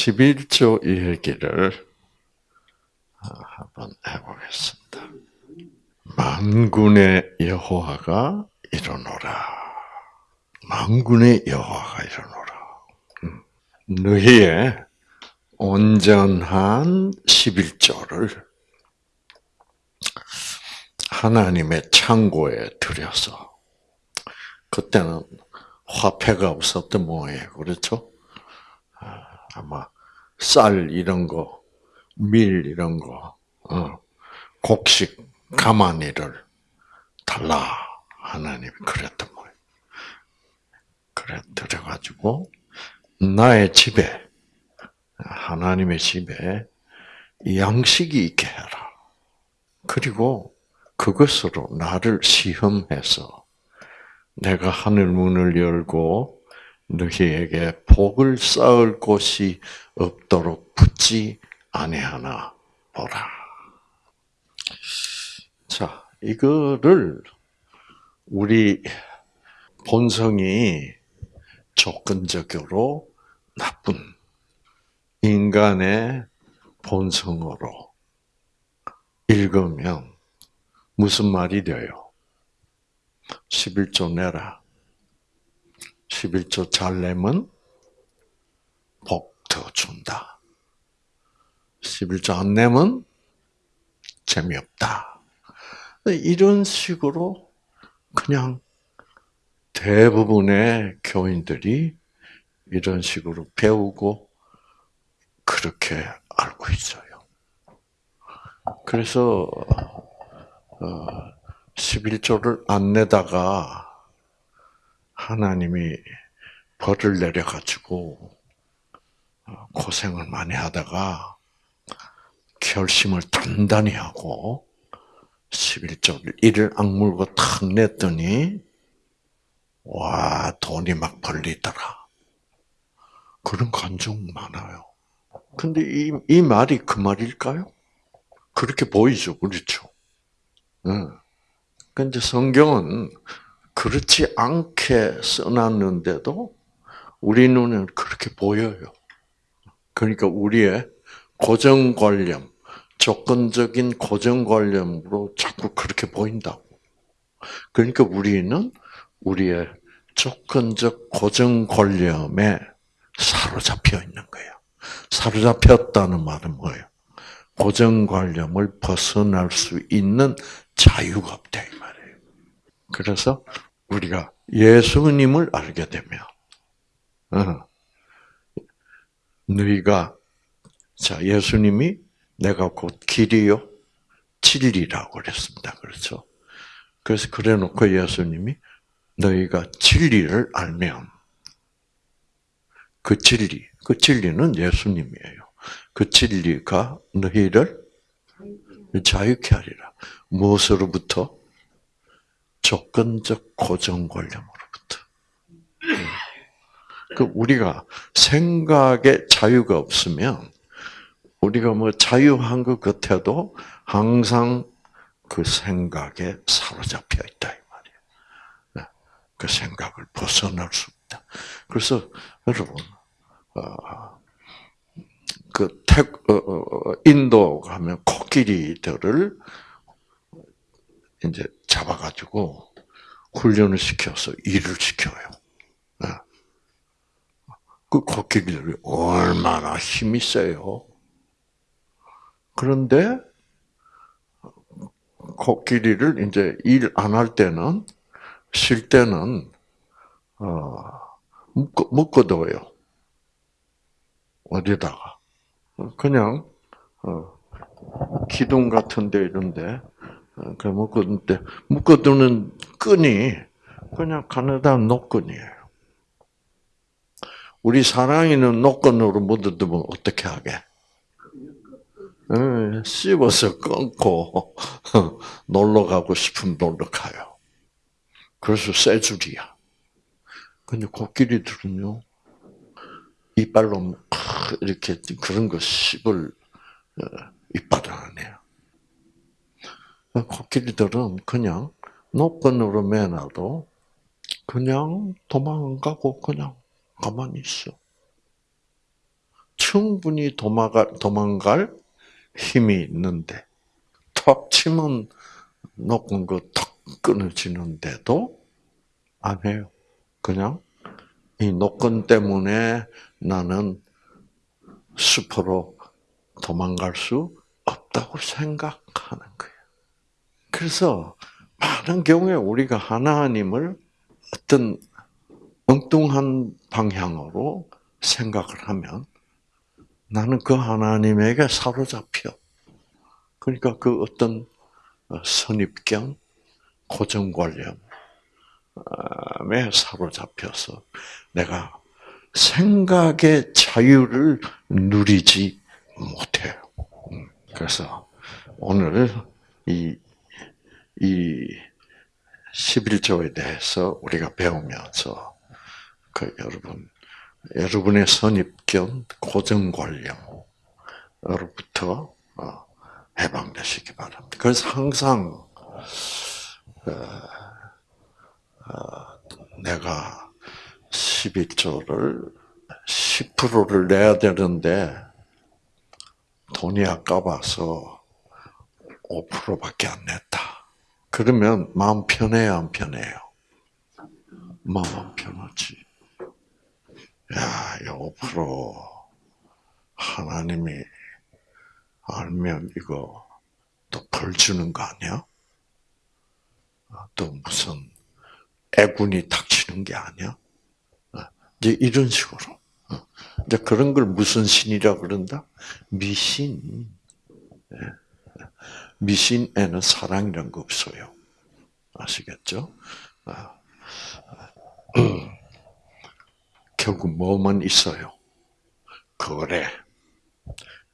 11조 얘기를 어, 한번 해보겠습니다. 만군의 여호와가 일어노라. 만군의 여호와가 일어노라. 음. 너희의 온전한 11조를 하나님의 창고에 들여서 그때는 화폐가 없었던 모양이에요. 그렇죠? 아, 아마 쌀 이런 거, 밀 이런 거, 어, 곡식, 가마니를 달라 하나님이 그랬던 거예요. 그래 들어가지고 나의 집에 하나님의 집에 양식이 있게 해라. 그리고 그것으로 나를 시험해서 내가 하늘 문을 열고 너희에게 복을 쌓을 곳이 없도록 붙지 아니하나 보라. 자, 이거를 우리 본성이 조건적으로 나쁜 인간의 본성으로 읽으면 무슨 말이 돼요? 11조 내라. 11조 잘 내면 복 더 준다. 11조 안 내면 재미없다. 이런 식으로 그냥 대부분의 교인들이 이런 식으로 배우고 그렇게 알고 있어요. 그래서 11조를 어, 안 내다가 하나님이 벌을 내려가지고 어, 고생을 많이 하다가 결심을 단단히 하고 11조를 이를 악물고 탁 냈더니 와 돈이 막 벌리더라. 그런 감정 많아요. 근데 이, 이 말이 그 말일까요? 그렇게 보이죠, 그렇죠? 응. 근데 성경은 그렇지 않게 써놨는데도 우리 눈에는 그렇게 보여요. 그러니까 우리의 고정관념, 조건적인 고정관념으로 자꾸 그렇게 보인다고. 그러니까 우리는 우리의 조건적 고정관념에 사로잡혀 있는 거예요. 사로잡혔다는 말은 뭐예요? 고정관념을 벗어날 수 있는 자유가 없다. 그래서 우리가 예수님을 알게 되면, 어, 너희가 자 예수님이 내가 곧 길이요 진리라고 그랬습니다. 그렇죠? 그래서 그래놓고 예수님이 너희가 진리를 알면 그 진리, 그 진리는 예수님이에요. 그 진리가 너희를 자유케 하리라. 무엇으로부터? 조건적 고정관념으로부터. 그 우리가 생각에 자유가 없으면 우리가 뭐 자유한 것 같아도 항상 그 생각에 사로잡혀 있다 이 말이에요. 네. 그 생각을 벗어날 수 없다. 그래서 여러분, 어, 그 태, 어, 어, 인도 가면 코끼리들을 이제 잡아가지고 훈련을 시켜서 일을 시켜요. 네. 그 코끼리들이 얼마나 힘이 세요. 그런데 코끼리를 이제 일 안 할 때는 쉴 때는 어, 묶어 묶어둬요. 어디다가 그냥 어, 기둥 같은데 이런데 어, 그 묶어둔데 묶어두는 끈이 그냥 가느다 노끈이에요. 우리 사랑이는 노끈으로 묻어두면 어떻게 하게? 씹어서 끊고 놀러 가고 싶으면 놀러 가요. 그래서 새 줄이야. 근데 코끼리들은요, 이빨로 이렇게 그런 거 씹을 어, 이빨을 안 해요. 코끼리들은 그냥 노끈으로 매놔도 그냥 도망 안 가고 그냥 가만히 있어. 충분히 도망갈, 도망갈 힘이 있는데, 턱 치면 거턱 끊어지는데도 안 해요. 그냥 이 노건 때문에 나는 숲으로 도망갈 수 없다고 생각하는 거예요. 그래서 많은 경우에 우리가 하나님을 어떤 엉뚱한 방향으로 생각을 하면 나는 그 하나님에게 사로잡혀. 그러니까 그 어떤 선입견, 고정관념에 사로잡혀서 내가 생각의 자유를 누리지 못해요. 음, 그래서 오늘 이, 이 11조에 대해서 우리가 배우면서 그 여러분, 여러분의 선입견, 고정관념으로부터 어, 해방되시기 바랍니다. 그래서 항상 어, 어, 내가 11조를 10%를 내야 되는데 돈이 아까워서 5%밖에 안 냈다. 그러면 마음 편해요, 안 편해요? 마음 편하지. 야, 이5% 하나님이 알면 이거 또 벌 주는 거 아니야? 또 무슨 애군이 닥치는 게 아니야? 이제 이런 식으로. 이제 그런 걸 무슨 신이라 그런다? 미신. 예. 미신에는 사랑이란 거 없어요. 아시겠죠? 아. 결국 뭐만 있어요? 그래.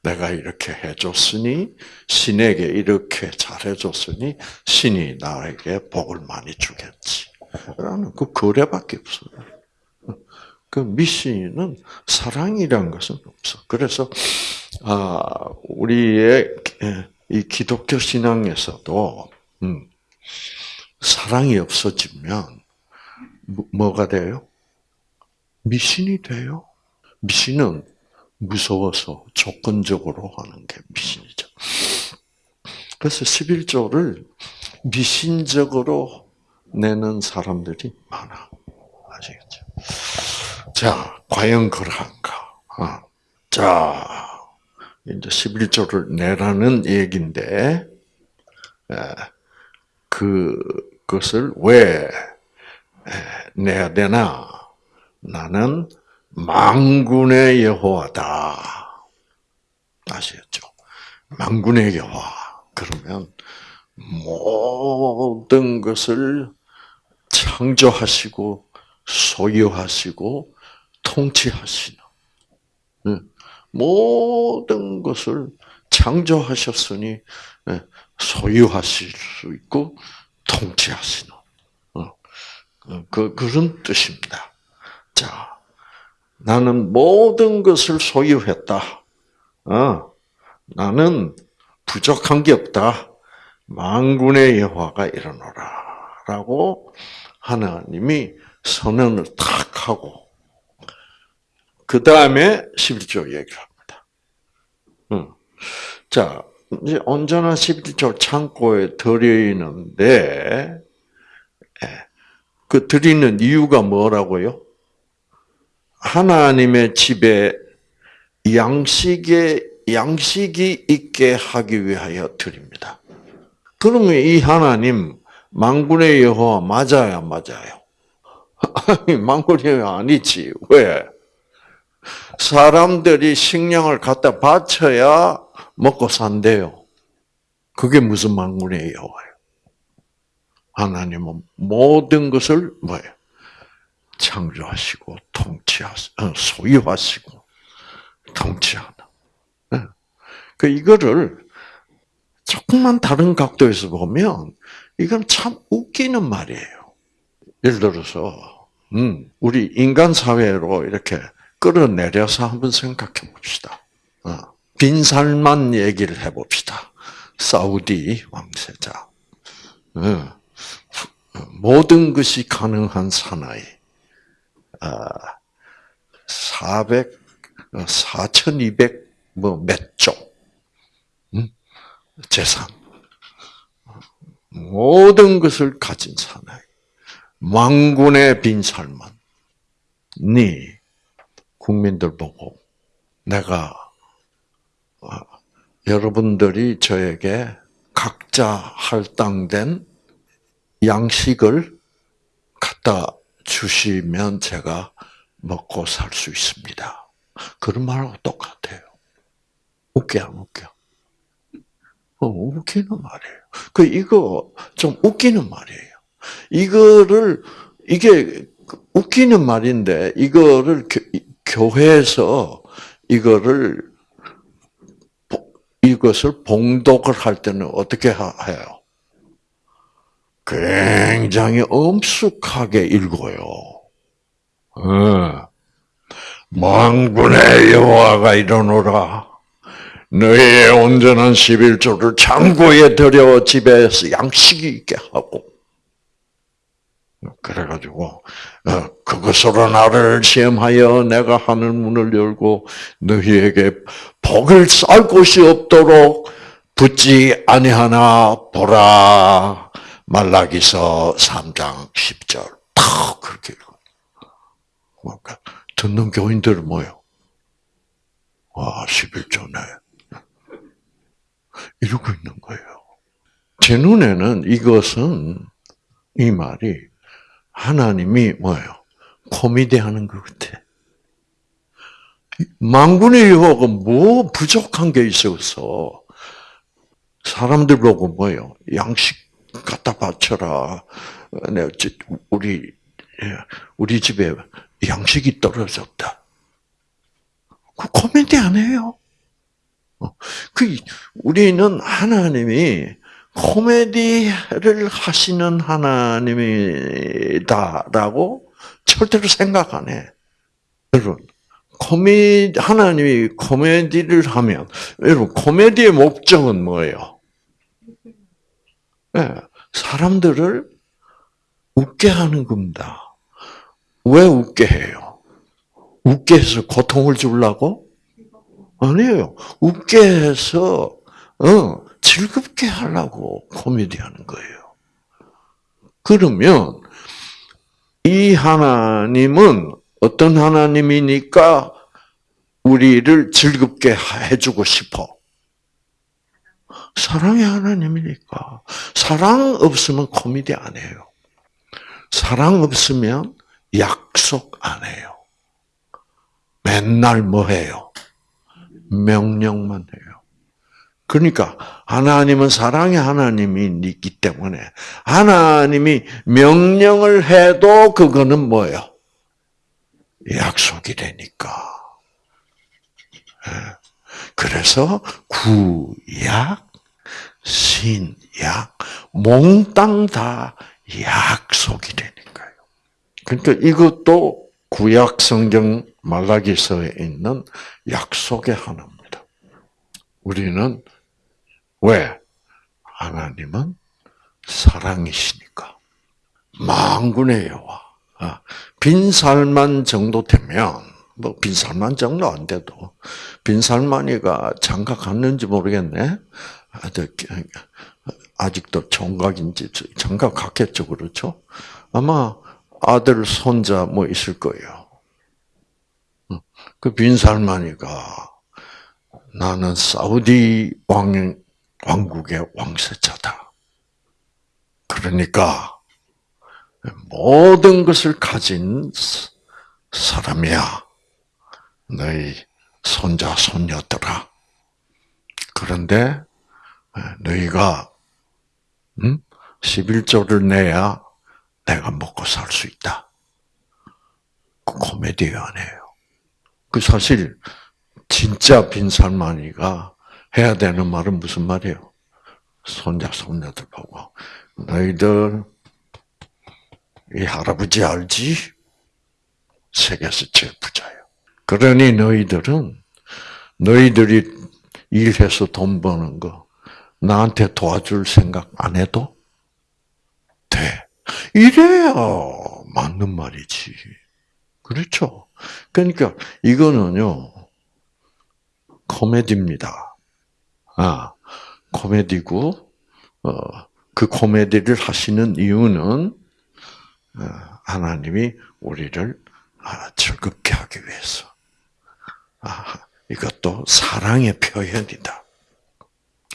내가 이렇게 해줬으니, 신에게 이렇게 잘해줬으니, 신이 나에게 복을 많이 주겠지. 라는 그 거래밖에 없어요. 그 미신은 사랑이라는 것은 없어. 그래서, 아, 우리의 이 기독교 신앙에서도, 음, 사랑이 없어지면, 뭐, 뭐가 돼요? 미신이 돼요. 미신은 무서워서 조건적으로 하는 게 미신이죠. 그래서 11조를 미신적으로 내는 사람들이 많아. 아시겠죠? 자, 과연 그러한가? 어. 자, 이제 11조를 내라는 얘기인데, 그, 그것을 왜 내야 되나? 나는 망군의 여호와다. 아시겠죠? 망군의 여호와. 그러면 모든 것을 창조하시고 소유하시고 통치하시는 모든 것을 창조하셨으니 소유하실 수 있고 통치하시는 어, 그 그런 뜻입니다. 자, 나는 모든 것을 소유했다. 어, 나는 부족한 게 없다. 만군의 여호와가 일어나라라고 하나님이 선언을 탁 하고 그 다음에 11조 얘기를. 응. 자, 이제 언제나 11조 창고에 들여있는데 예, 그 드리는 이유가 뭐라고요? 하나님의 집에 양식에 양식이 있게 하기 위하여 드립니다. 그러면 이 하나님 망군의 여호와 맞아야 맞아요. 아니 망군의 여호와 아니지 왜? 사람들이 식량을 갖다 바쳐야 먹고 산대요. 그게 무슨 망군의 여호와예요? 하나님은 모든 것을 뭐예요? 창조하시고 통치하시, 어, 소유하시고 통치하는. 네. 그 이거를 조금만 다른 각도에서 보면 이건 참 웃기는 말이에요. 예를 들어서 음, 우리 인간 사회로 이렇게 끌어내려서 한번 생각해 봅시다. 어, 빈살만 얘기를 해봅시다. 사우디 왕세자. 어, 모든 것이 가능한 사나이. 400, 4,200 뭐 몇조 음? 재산 모든 것을 가진 사나이 망군의 빈살만 니 국민들 보고 내가 어, 여러분들이 저에게 각자 할당된 양식을 갖다 주시면 제가 먹고 살 수 있습니다. 그런 말하고 똑같아요. 웃겨, 안 웃겨? 어, 웃기는 말이에요. 그, 이거 좀 웃기는 말이에요. 이거를, 이게 웃기는 말인데, 이거를 교회에서 이거를, 이것을 봉독을 할 때는 어떻게 해요? 굉장히 엄숙하게 읽어요. 어. 망군의 여호와가 이러노라. 너의 온전한 11조를 창고에 들여 집에서 양식이 있게 하고 그래가지고 어, 그것으로 나를 시험하여 내가 하늘 문을 열고 너희에게 복을 쌀 곳이 없도록 붙지 아니하나 보라 말라기서 3장 10절 탁 그렇게 읽어. 그러니까 듣는 교인들은 뭐요? 와 11조네. 이러고 있는 거예요. 제 눈에는 이것은 이 말이 하나님이 뭐예요? 코미디 하는 것 같아. 망군의 여호와가 뭐 부족한 게 있어서 사람들 보고 뭐예요? 양식 갖다 바쳐라. 내 우리 우리 집에 양식이 떨어졌다. 그 코미디 안 해요. 어, 그 우리는 하나님이 코미디를 하시는 하나님이다라고 절대로 생각 안 해. 여러분, 코미 하나님이 코미디를 하면 여러분 코미디의 목적은 뭐예요? 네, 사람들을 웃게 하는 겁니다. 왜 웃게 해요? 웃게 해서 고통을 주려고? 아니에요. 웃게 해서 어, 즐겁게 하려고 코미디 하는 거예요. 그러면 이 하나님은 어떤 하나님이니까 우리를 즐겁게 해주고 싶어. 사랑의 하나님이니까. 사랑 없으면 코미디 안 해요. 사랑 없으면 약속 안 해요. 맨날 뭐 해요? 명령만 해요. 그러니까 하나님은 사랑의 하나님이 있기 때문에 하나님이 명령을 해도 그거는 뭐예요? 약속이 되니까. 예. 그래서 구약, 신약, 몽땅 다 약속이 되니까요. 그러니까 이것도 구약 성경 말라기서에 있는 약속의 하나입니다. 우리는 왜? 하나님은 사랑이시니까. 망군의 여와 아, 빈살만 정도 되면, 뭐, 빈살만 정도 안 돼도, 빈살만이가 장가 갔는지 모르겠네. 아직도 총각인지 장가 갔겠죠, 그렇죠? 아마 아들, 손자 뭐 있을 거예요. 그 빈살마니가 나는 사우디 왕, 왕국의 왕세자다. 그러니까 모든 것을 가진 사람이야. 너희 손자, 손녀들아. 그런데 너희가 11조를 내야 내가 먹고 살 수 있다. 그 코미디 아니에요. 그 사실 진짜 빈살만이가 해야 되는 말은 무슨 말이에요? 손자 손녀들 보고 너희들 이 할아버지 알지? 세계에서 제일 부자예요. 그러니 너희들은 너희들이 일해서 돈 버는 거 나한테 도와줄 생각 안 해도 돼. 이래야 맞는 말이지. 그렇죠? 그러니까 이거는요, 코미디입니다. 아, 코미디고, 어, 그 코미디를 하시는 이유는, 어, 하나님이 우리를 아, 즐겁게 하기 위해서. 아, 이것도 사랑의 표현이다.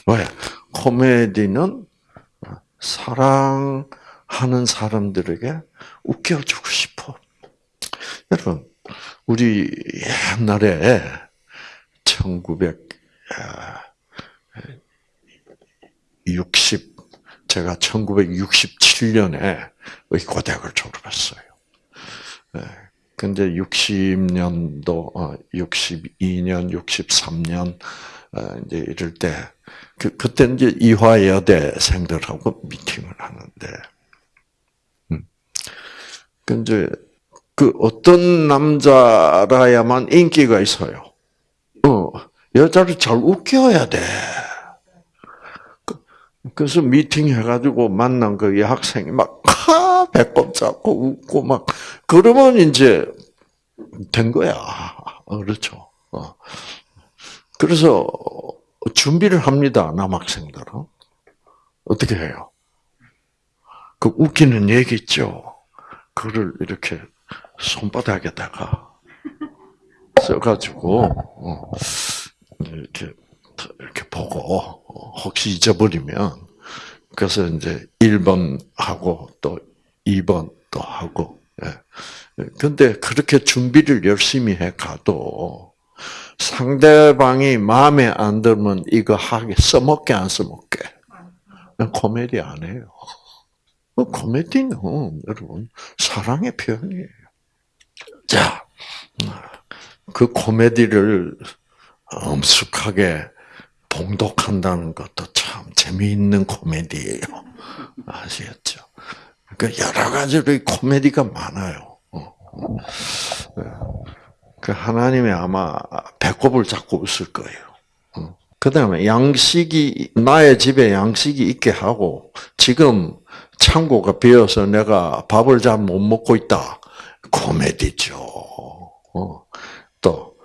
왜? 코미디는 사랑하는 사람들에게 웃겨주고 싶어. 여러분, 우리 옛날에 1960, 제가 1967년에 의과대학을 졸업했어요. 근데 60년도, 62년, 63년, 이제 이럴 때, 그, 그때 이제 이화여대생들하고 미팅을 하는데, 음. 근데 그 어떤 남자라야만 인기가 있어요. 어, 여자를 잘 웃겨야 돼. 그, 그래서 미팅 해가지고 만난 그 여학생이 막, 하! 배꼽 잡고 웃고 막, 그러면 이제 된 거야. 그렇죠. 어. 그래서 준비를 합니다, 남학생들은. 어떻게 해요? 그 웃기는 얘기 있죠? 그걸 이렇게 손바닥에다가 써가지고, 어, 이렇게, 이렇게 보고, 혹시 잊어버리면, 그래서 이제 1번 하고 또 2번 또 하고, 예. 근데 그렇게 준비를 열심히 해 가도 상대방이 마음에 안 들면 이거 하게 써먹게 안 써먹게. 코미디 안 해요. 코미디는 여러분 사랑의 표현이에요. 자, 그 코미디를 엄숙하게 봉독한다는 것도 참 재미있는 코미디예요. 아시겠죠? 그 여러 가지로 코미디가 많아요. 그 하나님이 아마 배꼽을 잡고 웃을 거예요. 그 다음에 양식이, 나의 집에 양식이 있게 하고, 지금 창고가 비어서 내가 밥을 잘 못 먹고 있다. 코미디죠. 어. 또,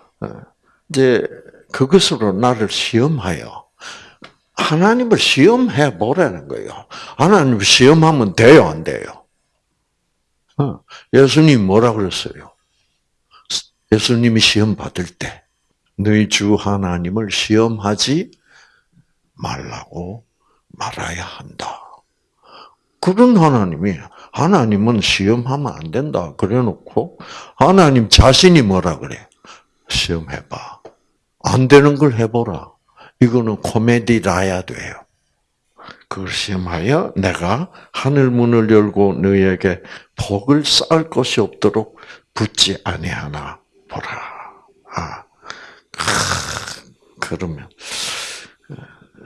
이제 그것으로 나를 시험하여. 하나님을 시험해 보라는 거예요. 하나님을 시험하면 돼요, 안 돼요? 예수님 뭐라 그랬어요? 예수님이 시험 받을 때 너희 주 하나님을 시험하지 말라고 말아야 한다. 그런 하나님이 하나님은 시험하면 안 된다. 그래 놓고 하나님 자신이 뭐라 그래? 시험해 봐. 안 되는 걸 해보라. 이거는 코미디라야 돼요. 그걸 시험하여 내가 하늘 문을 열고 너희에게 복을 쌓을 것이 없도록 붙지 아니하나 보라. 아, 그러면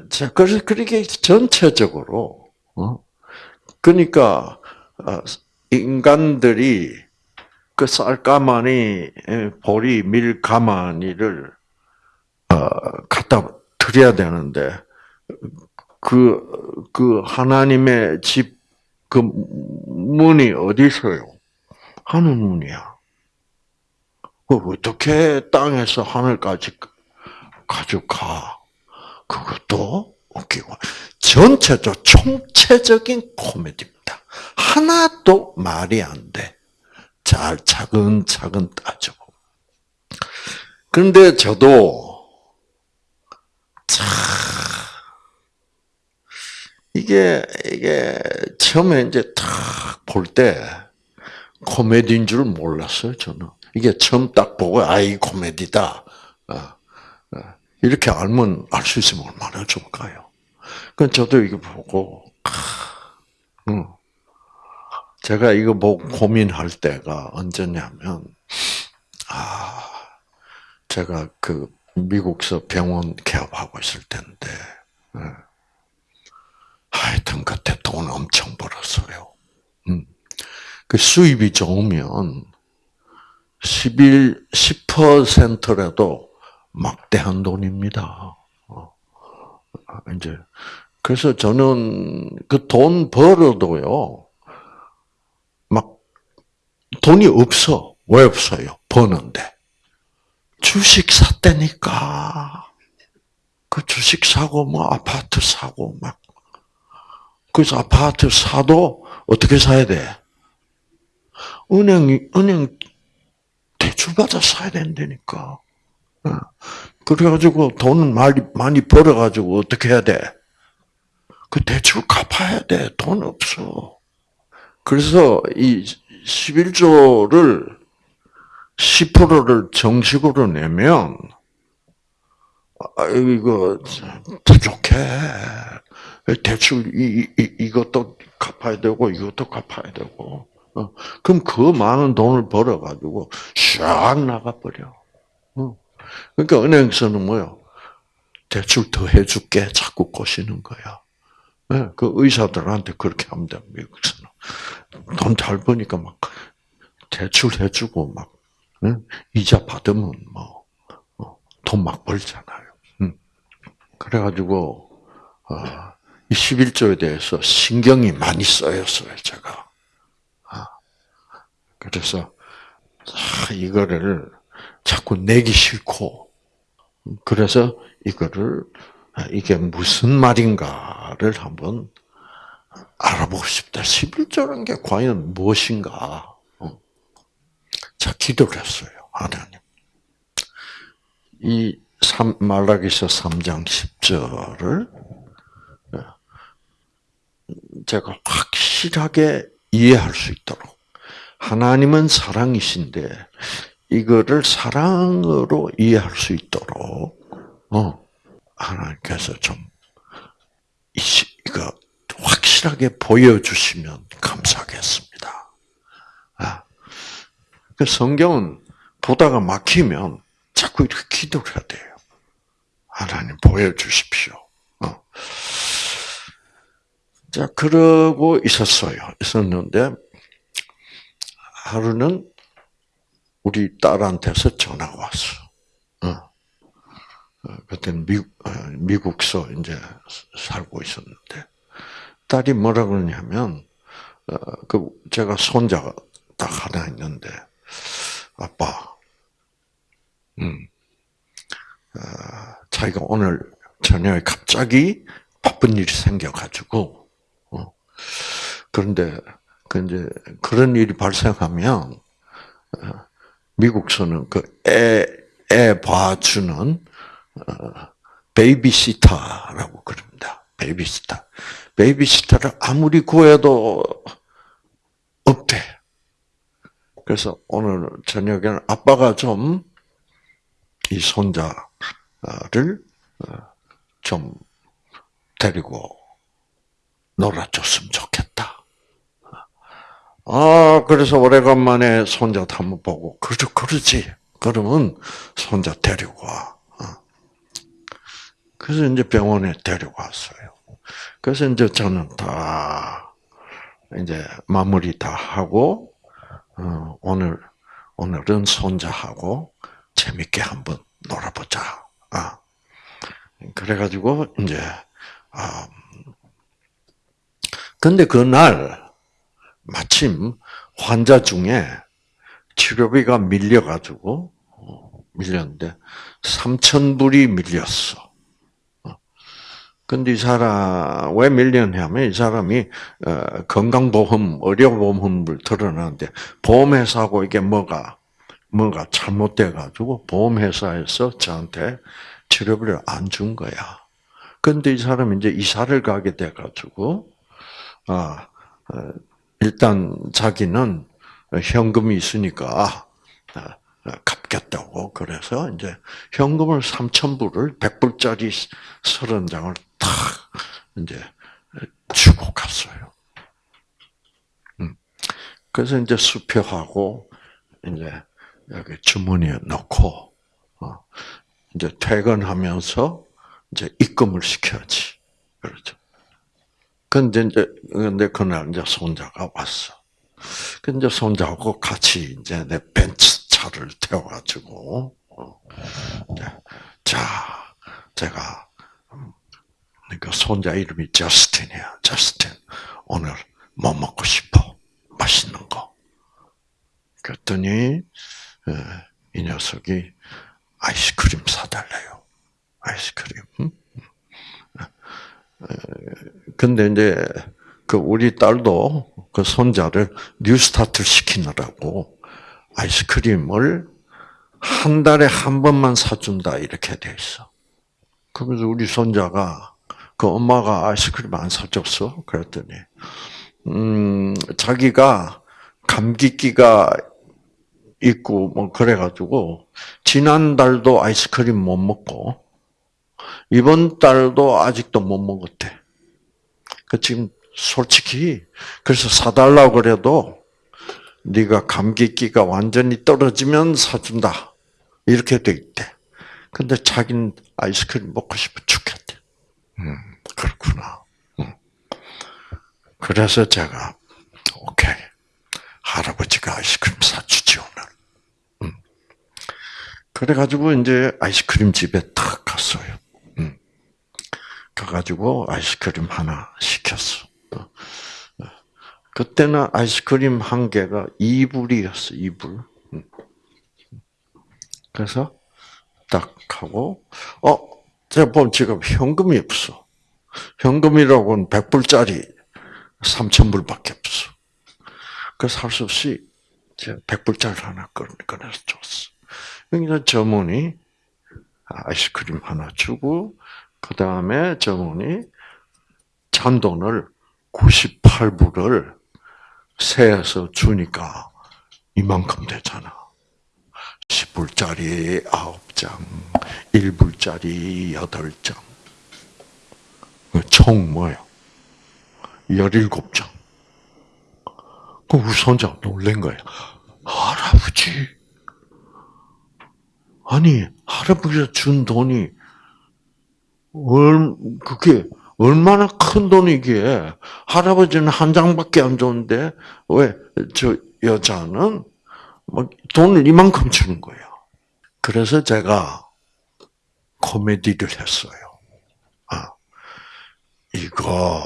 자 그래서 그렇게 전체적으로 어? 그러니까 어, 인간들이 그 쌀가마니 보리 밀가마니를 어, 갖다 드려야 되는데 그, 그 하나님의 집, 그 문이 어디 있어요? 하늘 문이야. 그 어떻게 땅에서 하늘까지 가져가? 그것도 웃기고. 전체적, 총체적인 코미디입니다. 하나도 말이 안 돼. 잘 차근차근 따져. 그런데 저도 참 이게 이게 처음에 이제 딱 볼 때 코미디인 줄 몰랐어요 저는. 이게 처음 딱 보고 아이 코미디다. 어, 어, 이렇게 알면 알 수 있으면 얼마나 좋을까요? 그 저도 이거 보고 음, 제가 이거 보고 고민할 때가 언제냐면 아 제가 그 미국서 병원 개업하고 있을 때인데. 예. 하여튼 그때 돈 엄청 벌었어요. 음. 그 수입이 좋으면 11, 10%라도 막대한 돈입니다. 어. 이제, 그래서 저는 그 돈 벌어도요, 막, 돈이 없어. 왜 없어요? 버는데. 주식 샀다니까. 그 주식 사고 뭐 아파트 사고 막 그래서 아파트 사도 어떻게 사야 돼? 은행 은행 대출 받아 사야 된다니까. 어. 그래가지고 돈을 많이 많이 벌어가지고 어떻게 해야 돼? 그 대출 갚아야 돼. 돈 없어. 그래서 이 11조를 10%를 정식으로 내면 아, 이거 부족해. 대출 이, 이 이것도 갚아야 되고 이것도 갚아야 되고. 어. 그럼 그 많은 돈을 벌어 가지고 샥 나가 버려. 어. 그러니까 은행에서는 뭐요? 대출 더 해줄게 자꾸 꼬시는 거야. 네, 그 의사들한테 그렇게 하면 돼, 미국에서는. 돈 잘 버니까 막 대출 해주고 막, 응? 이자 받으면 뭐, 어, 돈막 벌잖아요. 응. 그래가지고, 어, 이 11조에 대해서 신경이 많이 써였어요, 제가. 아, 그래서, 아, 이거를 자꾸 내기 싫고, 그래서 이거를 아, 이게 무슨 말인가를 한번 알아보고 싶다. 11조라는 게 과연 무엇인가? 어. 자, 기도를 했어요. 하나님. 이 말라기서 3장 10절을 어, 제가 확실하게 이해할 수 있도록 하나님은 사랑이신데 이거를 사랑으로 이해할 수 있도록 어, 하나님께서 좀 이거 확실하게 보여주시면 감사하겠습니다. 아, 그 성경은 보다가 막히면 자꾸 이렇게 기도를 해야 돼요. 하나님 보여주십시오. 어. 자, 그러고 있었어요. 있었는데, 하루는 우리 딸한테서 전화가 왔어. 어. 어, 그때는 미국, 어, 미국서 이제 살고 있었는데, 딸이 뭐라 그러냐면, 어, 그, 제가 손자가 딱 하나 있는데, 아빠, 음, 자기가 오늘 저녁에 갑자기 바쁜 일이 생겨가지고, 어, 그런데, 그 이제, 그런 일이 발생하면, 미국서는 그 애, 애 봐주는 베이비시터라고 그럽니다. 베이비시터. 베이비시터를 아무리 구해도 없대. 그래서 오늘 저녁에는 아빠가 좀 이 손자를 어, 좀 데리고 놀아줬으면 좋겠다. 아, 그래서 오래간만에 손자 한번 보고, 그러, 그러지. 그러면 손자 데리고 와. 그래서 이제 병원에 데려갔어요. 그래서 이제 저는 다 이제 마무리 다 하고 어, 오늘 오늘은 손자하고 재밌게 한번 놀아보자. 아 그래가지고 이제 아 근데 그날 마침 환자 중에 치료비가 밀려가지고 어, 밀렸는데 3천 불이 밀렸어. 근데 이 사람 왜 밀렸냐면 이 사람이 어, 건강보험, 의료보험을 들어놨는데 보험회사하고 이게 뭐가 뭐가 잘못돼 가지고 보험회사에서 저한테 치료비를 안 준 거야. 근데 이 사람이 이제 이사를 가게 돼 가지고 아 어, 일단 자기는 현금이 있으니까 아, 갚겠다고 그래서 이제 현금을 3천 불을 100불짜리 30장을 탁 이제 주고 갔어요. 음. 그래서 이제 수표하고 이제 여기 주머니에 넣고 어, 이제 퇴근하면서 이제 입금을 시켜야지. 그렇죠. 근데 이제 근데 그날 이제 손자가 왔어. 근데 손자하고 같이 이제 내 벤츠 차를 태워가지고 어, 자 제가 그러니까 손자 이름이 저스틴이야. 저스틴. 오늘 뭐 먹고 싶어? 맛있는 거. 그랬더니 이 녀석이 아이스크림 사달래요. 아이스크림. 근데 이제 그 우리 딸도 그 손자를 뉴스타트 시키느라고 아이스크림을 한 달에 한 번만 사준다 이렇게 돼 있어. 그래서 우리 손자가 그 엄마가 아이스크림 안 사줬어. 그랬더니 음 자기가 감기기가 있고 뭐 그래가지고 지난 달도 아이스크림 못 먹고 이번 달도 아직도 못 먹었대. 그 지금 솔직히 그래서 사달라고 그래도 네가 감기기가 완전히 떨어지면 사준다 이렇게 돼 있대. 근데 자기는 아이스크림 먹고 싶어 죽겠대. 음 그렇구나. 음. 그래서 제가 오케이 할아버지가 아이스크림 사주지 오늘. 음. 그래가지고 이제 아이스크림 집에 탁 갔어요. 음. 가가지고 아이스크림 하나 시켰어. 어. 그때는 아이스크림 한 개가 2불이었어, 2불. 음. 그래서 딱 하고, 어, 제가 보면 지금 현금이 없어. 현금이라고는 100불짜리 3,000불밖에 없어. 그래서 할 수 없이 제가 100불짜리 하나 꺼내서 줬어. 그러니까 점원이 아이스크림 하나 주고, 그 다음에 점원이 잔돈을 98불을 세에서 주니까 이만큼 되잖아. 10불짜리 9장, 1불짜리 8장. 총 뭐야? 17장. 그 우리 손자 놀란 거야. 할아버지. 아니, 할아버지가 준 돈이, 얼, 그게, 얼마나 큰 돈이기에 할아버지는 한 장밖에 안 줬는데 왜 저 여자는 뭐 돈을 이만큼 주는 거예요. 그래서 제가 코미디를 했어요. 아, 이거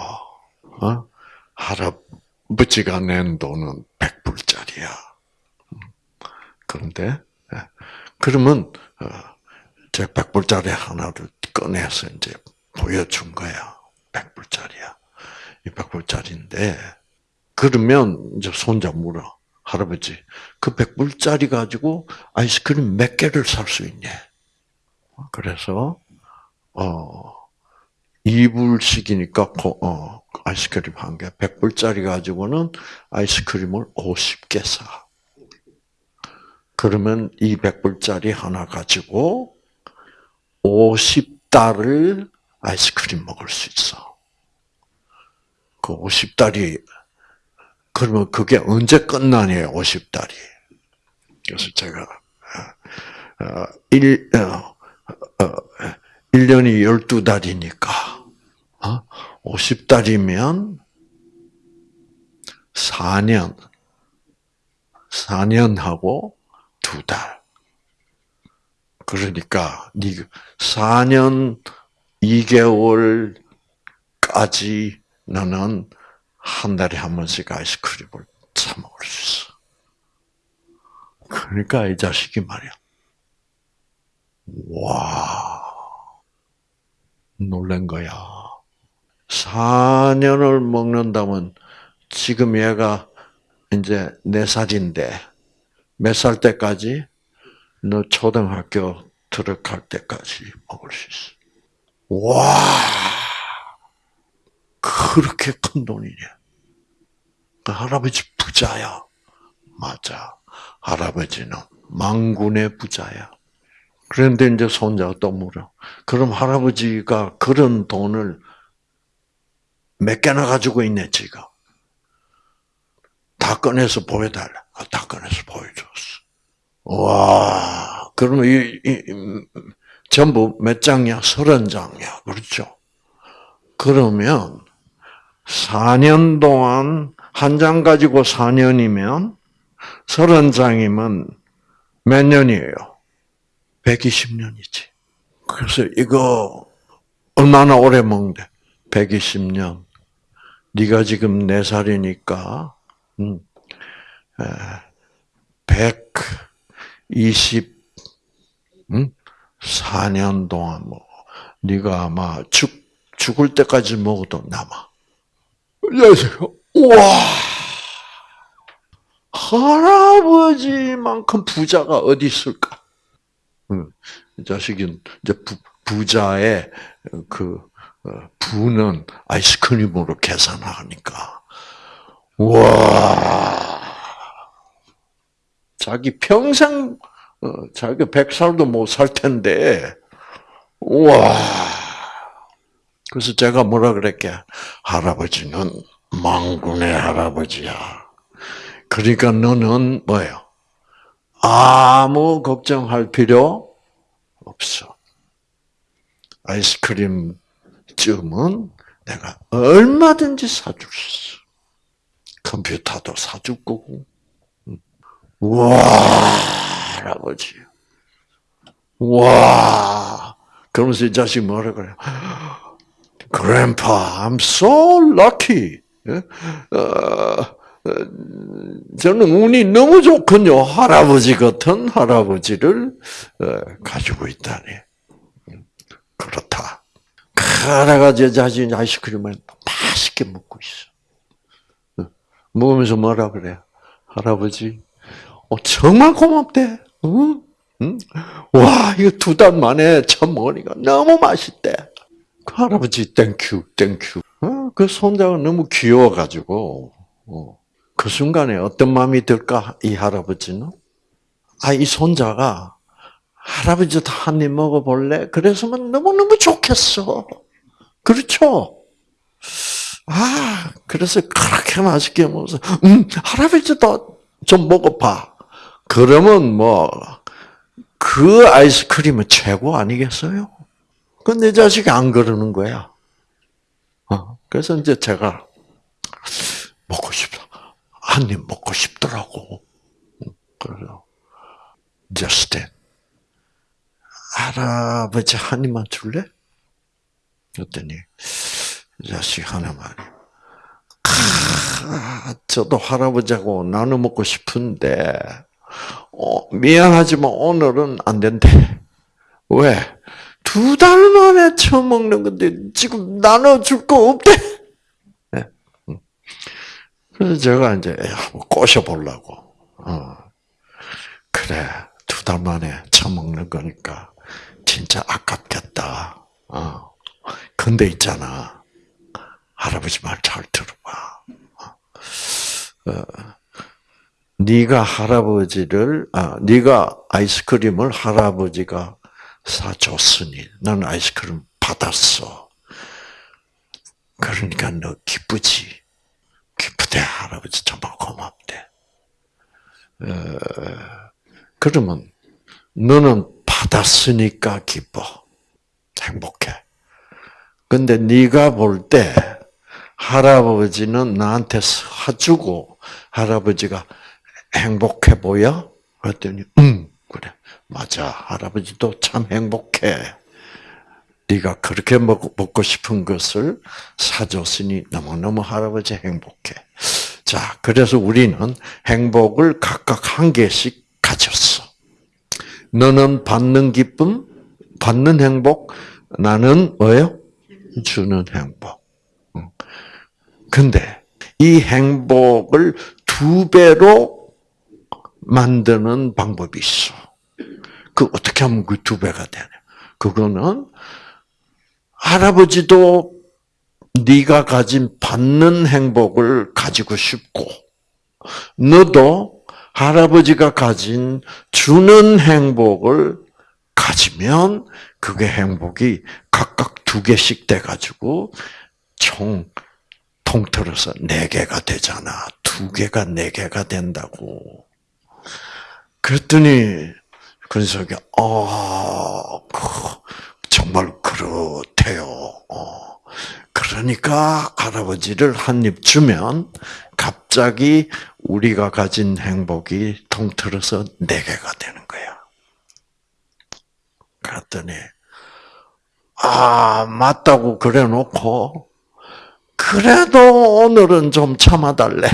어? 할아버지가 낸 돈은 100불짜리야. 그런데 예. 그러면 어, 제 100불짜리 하나를 꺼내서 이제 보여준 거야. 100불짜리야. 이 100불짜리인데, 그러면 이제 손자 물어. 할아버지, 그 100불짜리 가지고 아이스크림 몇 개를 살 수 있냐? 그래서, 어, 2불씩이니까, 어, 아이스크림 한 개, 100불짜리 가지고는 아이스크림을 50개 사. 그러면 이 100불짜리 하나 가지고 50달을 아이스크림 먹을 수 있어. 그 50달이, 그러면 그게 언제 끝나냐, 50달이. 그래서 제가, 1, 어, 1년이 어, 12달이니까, 어? 50달이면 4년, 4년하고 2달. 그러니까, 4년 2개월까지 너는 한 달에 한 번씩 아이스크림을 사 먹을 수 있어. 그러니까 이 자식이 말이야. 와, 놀란 거야. 4년을 먹는다면 지금 얘가 이제 4살인데 몇 살 때까지 너 초등학교 들어갈 때까지 먹을 수 있어. 와, 그렇게 큰 돈이냐? 그 할아버지 부자야. 맞아. 할아버지는 망군의 부자야. 그런데 이제 손자가 또 물어. 그럼 할아버지가 그런 돈을 몇 개나 가지고 있네, 지금. 다 꺼내서 보여달라. 아, 다 꺼내서 보여줬어. 와, 그러면 이, 이, 전부 몇 장이야? 서른 장이야. 그렇죠? 그러면 4년 동안 한 장 가지고 4년이면 서른 장이면 몇 년이에요? 120년이지. 그래서 이거 얼마나 오래 먹는데? 120년. 네가 지금 4살이니까 음, 120 음? 4년 동안 뭐 네가 아마 죽 죽을 때까지 먹어도 남아. 우와! 할아버지만큼 부자가 어디 있을까? 응. 이 자식은 이제 부, 부자의 그 어, 부는 아이스크림으로 계산하니까 와 자기 평생 어, 자기 백 살도 못 살 텐데 와 그래서 제가 뭐라 그랬게 할아버지는 망군의 할아버지야. 그러니까 너는 뭐예요? 아무 걱정할 필요 없어. 아이스크림 쯤은 내가 얼마든지 사줄 수 있어. 컴퓨터도 사줄 거고. 와, 할 아버지. 와. 그러면서 이 자식 뭐라 그래? Grandpa, I'm so lucky. 어, 어, 저는 운이 너무 좋군요. 할아버지 같은 할아버지를 어, 가지고 있다니. 그렇다. 그래가지고 자신 아이스크림을 맛있게 먹고 있어. 먹으면서 뭐라 그래? 할아버지, 어, 정말 고맙대. 응? 응? 와, 이거 두 달 만에 처음 먹으니까 너무 맛있대. 그 할아버지, thank you, thank you. 어, 그 손자가 너무 귀여워가지고, 어, 그 순간에 어떤 마음이 들까, 이 할아버지는? 아, 이 손자가, 할아버지도 한 입 먹어볼래? 그래서면 너무너무 좋겠어. 그렇죠? 아, 그래서 그렇게 맛있게 먹어서, 음, 할아버지도 좀 먹어봐. 그러면 뭐, 그 아이스크림은 최고 아니겠어요? 근데 내 자식이 안 그러는 거야. 어, 그래서 이제 제가 먹고 싶다. 한 입 먹고 싶더라고. 그래서 저스틴 할아버지 한 입만 줄래? 그랬더니 이 자식 하나만. 아, 저도 할아버지하고 나눠 먹고 싶은데 어, 미안하지만 오늘은 안 된대. 왜? 두 달 만에 처음 먹는 건데 지금 나눠줄 거 없대. 네. 그래서 제가 이제 꼬셔보려고. 어. 그래, 두 달 만에 처음 먹는 거니까 진짜 아깝겠다. 어. 근데 있잖아. 할아버지 말 잘 들어봐. 어. 네가 할아버지를 아, 네가 아이스크림을 할아버지가 사줬으니 나는 아이스크림 받았어. 그러니까 너 기쁘지? 기쁘대 할아버지 정말 고맙대. 어, 그러면 너는 받았으니까 기뻐. 행복해. 근데 네가 볼 때 할아버지는 나한테 사주고 할아버지가 행복해 보여? 그랬더니 응 그래 맞아 할아버지도 참 행복해. 네가 그렇게 먹, 먹고 싶은 것을 사줬으니 너무너무 할아버지 행복해. 자, 그래서 우리는 행복을 각각 한 개씩 가졌어. 너는 받는 기쁨, 받는 행복, 나는 뭐예요? 주는 행복. 근데 이 행복을 두 배로 만드는 방법이 있어. 그 어떻게 하면 그 두 배가 되냐? 그거는 할아버지도 네가 가진 받는 행복을 가지고 싶고 너도 할아버지가 가진 주는 행복을 가지면 그게 행복이 각각 두 개씩 돼 가지고 총 통틀어서 네 개가 되잖아. 두 개가 네 개가 된다고. 그랬더니 근석이 어 정말 그렇대요. 어. 그러니까 할아버지를 한 입 주면 갑자기 우리가 가진 행복이 통틀어서 네 개가 되는 거야. 그랬더니 아 맞다고 그래놓고 그래도 오늘은 좀 참아달래.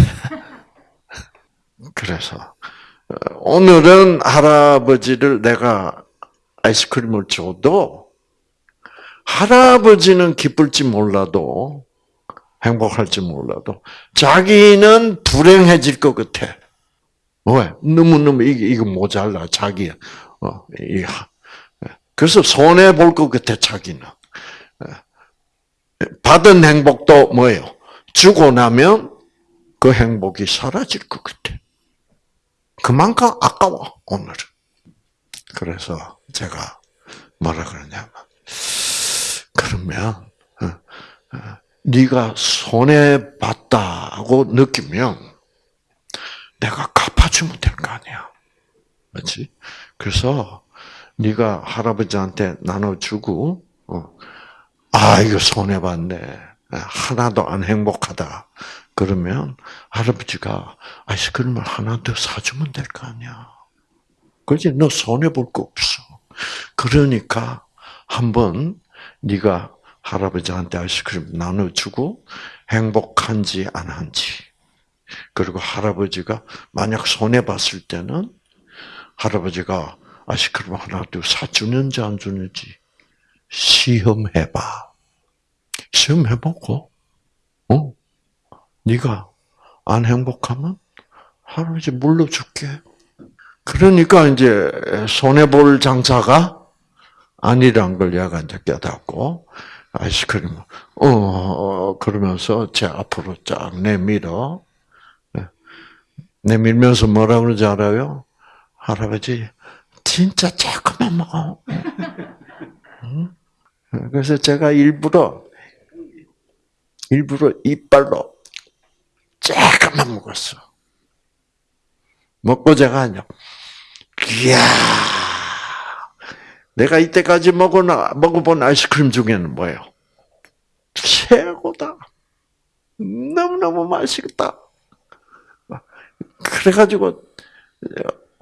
그래서 어, 오늘은 할아버지를 내가 아이스크림을 줘도 할아버지는 기쁠지 몰라도 행복할지 몰라도 자기는 불행해질 것 같아. 왜? 너무너무 이게 이거 모자라 자기. 어, 이 그래서 손해 볼 것 같아 자기는. 받은 행복도 뭐예요? 주고 나면 그 행복이 사라질 것 같아. 그만큼 아까워 오늘은. 그래서 제가 뭐라 그러냐면 그러면 어, 어, 네가 손해 봤다고 느끼면 내가 갚아주면 될 거 아니야, 그렇지? 그래서 네가 할아버지한테 나눠주고, 어, 아 이거 손해 봤네, 하나도 안 행복하다. 그러면 할아버지가 아이스크림을 하나 더 사주면 될 거 아니야. 그지? 너 손해 볼 거 없어. 그러니까 한번 네가 할아버지한테 아이스크림 나눠주고 행복한지 안 한지 그리고 할아버지가 만약 손해 봤을 때는 할아버지가 아이스크림 하나 더 사주는지 안 주는지 시험해봐. 시험해보고, 어? 네가 안 행복하면 할아버지 물러줄게. 그러니까 이제 손해 볼 장사가 아니란 걸 얘가 이제 깨닫고 아이스크림 어 그러면서 제 앞으로 쫙 내밀어 네. 내밀면서 뭐라 그러지 알아요? 할아버지 진짜 조금만 먹어. 그래서 제가 일부러 일부러 이빨로 조금만 먹었어. 먹고 제가 이제 이야 내가 이때까지 먹어나, 먹어본 아이스크림 중에는 뭐예요? 최고다. 너무너무 맛있다. 그래가지고,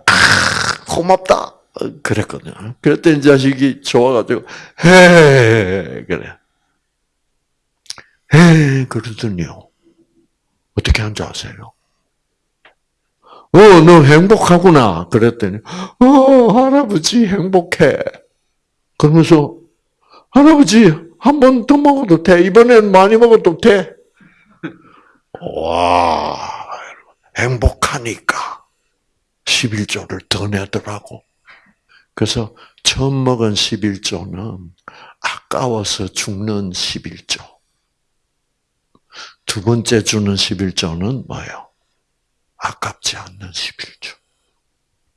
아, 고맙다. 그랬거든요. 그랬더니 자식이 좋아가지고, 헤 그래. 헤 그러더니요. 어떻게 한지 아세요? 어, 너 행복하구나. 그랬더니, 어, 할아버지 행복해. 그러면서, 할아버지, 한 번 더 먹어도 돼. 이번엔 많이 먹어도 돼. 와, 행복하니까 11조를 더 내더라고. 그래서 처음 먹은 11조는 아까워서 죽는 11조. 두 번째 주는 11조는 뭐예요? 아깝지 않는 11조.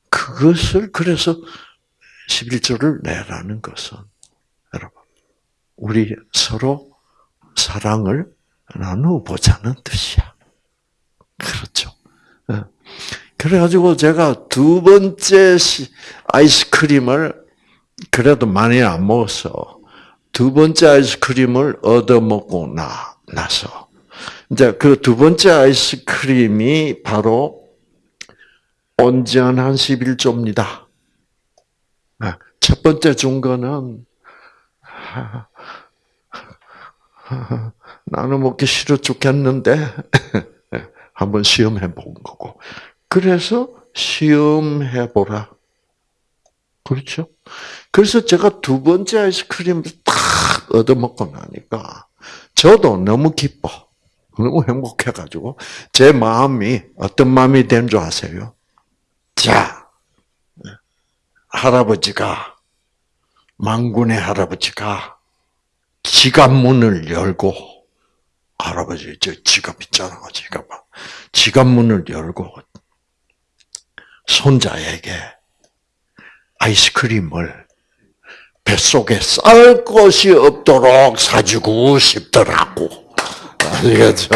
그것을 그래서 11조를 내라는 것은 여러분 우리 서로 사랑을 나누어 보자는 뜻이야. 그렇죠. 예. 그래가지고 제가 두 번째 아이스크림을 그래도 많이 안 먹어서 두 번째 아이스크림을 얻어 먹고 나 나서 이제 그 두 번째 아이스크림이 바로 온전한 11조입니다. 아, 첫 번째 준 거는 나는 먹기 싫어 죽겠는데 한번 시험해 본 거고. 그래서 시험해 보라. 그렇죠? 그래서 제가 두 번째 아이스크림을 딱 얻어 먹고 나니까 저도 너무 기뻐. 너무 행복해가지고 제 마음이 어떤 마음이 된 줄 아세요? 자, 할아버지가 망군의 할아버지가 지갑 문을 열고 할아버지 저 지갑 있잖아 지갑 지갑 문을 열고 손자에게 아이스크림을 뱃속에 쌀 것이 없도록 사주고 싶더라고. 아시겠죠?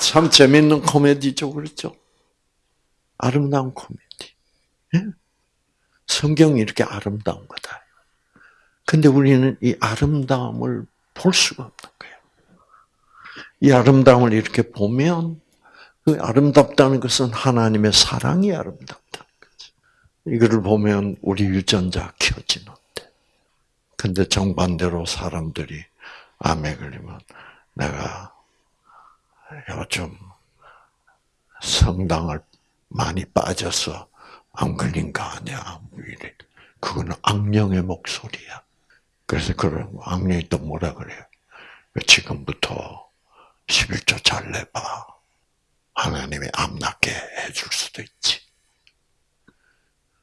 참 재밌는 코미디죠, 그렇죠? 아름다운 코미디. 예? 성경이 이렇게 아름다운 거다. 근데 우리는 이 아름다움을 볼 수가 없는 거예요. 이 아름다움을 이렇게 보면 그 아름답다는 것은 하나님의 사랑이 아름답다는 거지. 이거를 보면 우리 유전자 켜지는 근데 정반대로 사람들이 암에 걸리면 내가 요즘 성당을 많이 빠져서 안 걸린 거 아니야. 그거는 악령의 목소리야. 그래서 그런 악령이 또 뭐라 그래요? 지금부터 11조 잘 내봐. 하나님이 암 낫게 해줄 수도 있지.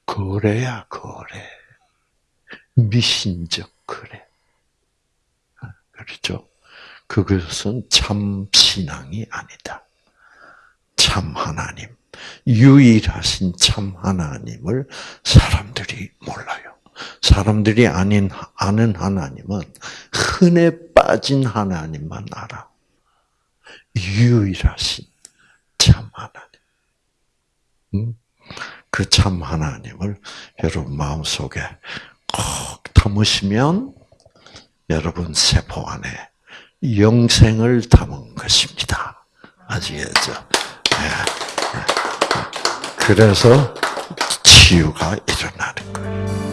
그래야 그래. 미신적 그래. 그렇죠? 그것은 참 신앙이 아니다. 참 하나님, 유일하신 참 하나님을 사람들이 몰라요. 사람들이 아닌 아는 하나님은 흔해 빠진 하나님만 알아. 유일하신 참 하나님. 그참 하나님을 여러분 마음속에 꼭 담으시면 여러분 세포 안에 영생을 담은 것입니다. 아시겠죠? 네. 그래서 치유가 일어나는 거예요.